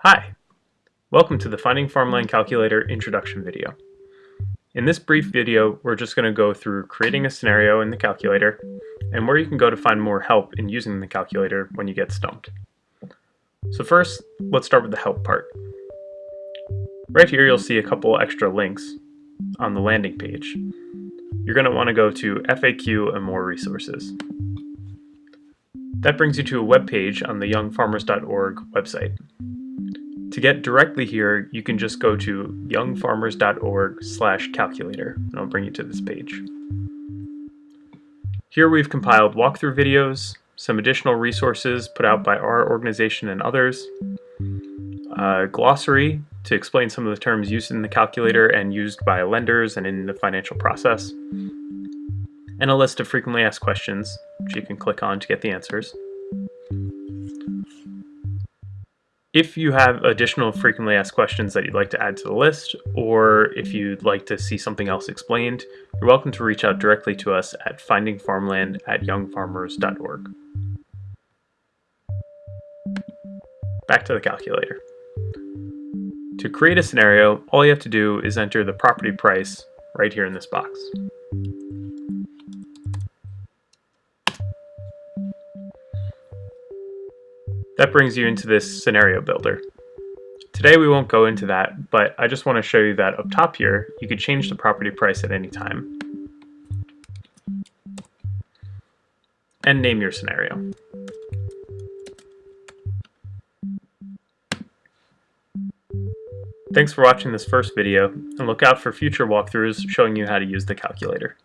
Hi! Welcome to the Finding Farmland Calculator introduction video. In this brief video, we're just going to go through creating a scenario in the calculator and where you can go to find more help in using the calculator when you get stumped. So first, let's start with the help part. Right here you'll see a couple extra links on the landing page. You're going to want to go to FAQ and more resources. That brings you to a web page on the youngfarmers.org website. To get directly here, you can just go to youngfarmers.org slash calculator, and I'll bring you to this page. Here we've compiled walkthrough videos, some additional resources put out by our organization and others, a glossary to explain some of the terms used in the calculator and used by lenders and in the financial process, and a list of frequently asked questions, which you can click on to get the answers. If you have additional frequently asked questions that you'd like to add to the list, or if you'd like to see something else explained, you're welcome to reach out directly to us at findingfarmland at youngfarmers.org. Back to the calculator. To create a scenario, all you have to do is enter the property price right here in this box. That brings you into this scenario builder. Today we won't go into that, but I just want to show you that up top here, you could change the property price at any time. And name your scenario. Thanks for watching this first video, and look out for future walkthroughs showing you how to use the calculator.